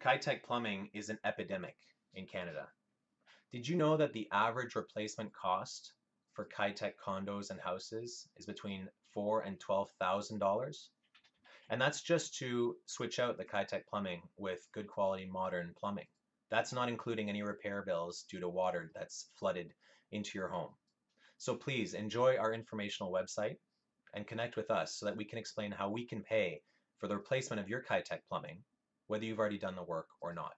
Kitec plumbing is an epidemic in Canada. Did you know that the average replacement cost for Kitec condos and houses is between four and twelve thousand dollars? And that's just to switch out the Kitec plumbing with good quality modern plumbing. That's not including any repair bills due to water that's flooded into your home. So please enjoy our informational website and connect with us so that we can explain how we can pay for the replacement of your Kitec plumbing whether you've already done the work or not.